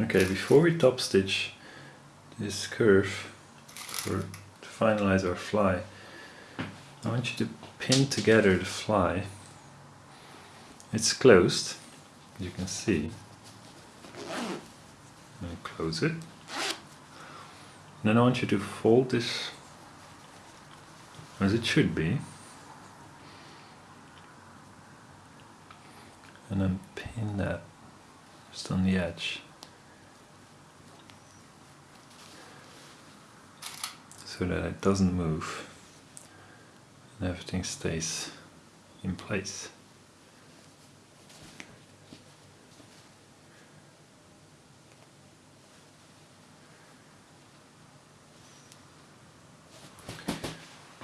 Okay, before we top stitch this curve for to finalize our fly, I want you to pin together the fly. It's closed, as you can see. And close it. And Then I want you to fold this as it should be. And then pin that just on the edge. So that it doesn't move and everything stays in place.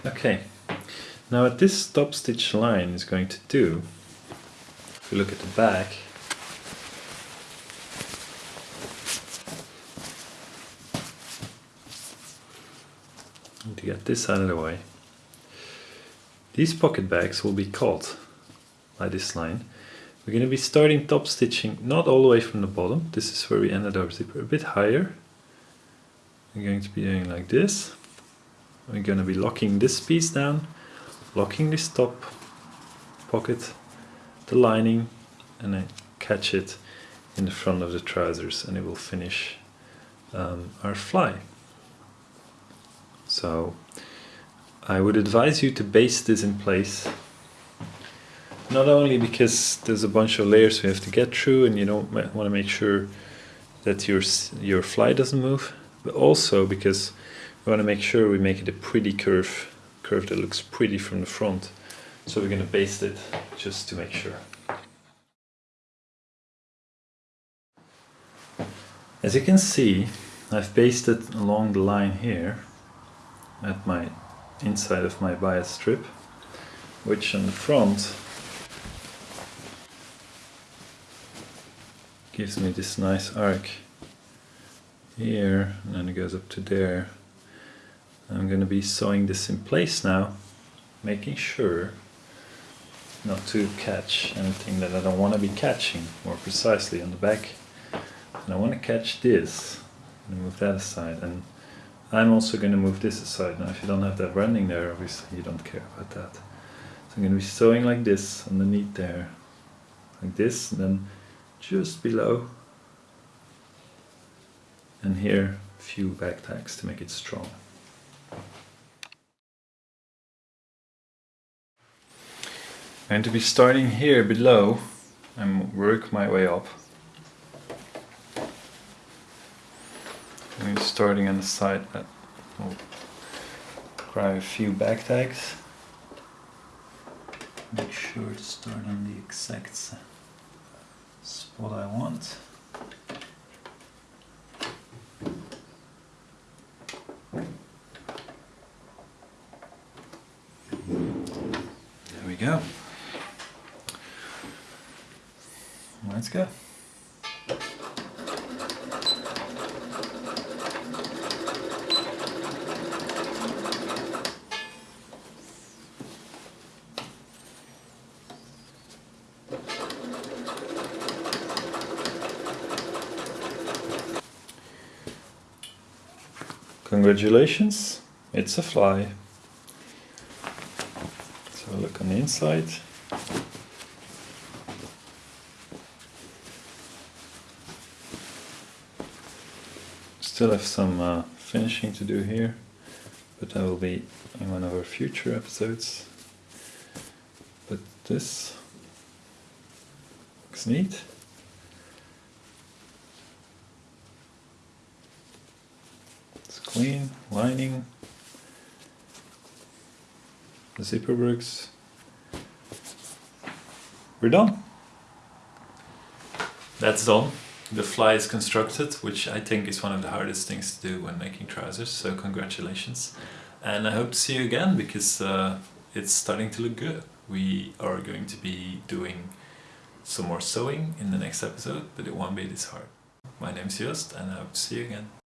Okay, now what this top stitch line is going to do, if you look at the back, to get this out of the way, these pocket bags will be caught by this line. We're going to be starting top stitching not all the way from the bottom, this is where we ended our zipper, a bit higher. We're going to be doing like this. We're going to be locking this piece down, locking this top pocket, the lining, and then catch it in the front of the trousers and it will finish um, our fly. So I would advise you to baste this in place. Not only because there's a bunch of layers we have to get through and you don't want to make sure that your your fly doesn't move but also because we want to make sure we make it a pretty curve curve that looks pretty from the front. So we're going to baste it just to make sure. As you can see I've basted along the line here at my inside of my bias strip which on the front gives me this nice arc here and then it goes up to there. I'm going to be sewing this in place now making sure not to catch anything that I don't want to be catching more precisely on the back. And I want to catch this. And move that aside and I'm also going to move this aside. Now if you don't have that running there, obviously you don't care about that. So I'm going to be sewing like this underneath there, like this, and then just below, and here a few back tags to make it strong. I'm going to be starting here below and work my way up. Starting on the side that will grab a few back tags. Make sure to start on the exact spot I want. There we go. Let's go. Congratulations, it's a fly. So look on the inside. Still have some uh, finishing to do here, but that will be in one of our future episodes. But this looks neat. Clean, lining, the zipper works. We're done. That's done. The fly is constructed, which I think is one of the hardest things to do when making trousers, so congratulations. And I hope to see you again because uh, it's starting to look good. We are going to be doing some more sewing in the next episode, but it won't be this hard. My name is Joost and I hope to see you again.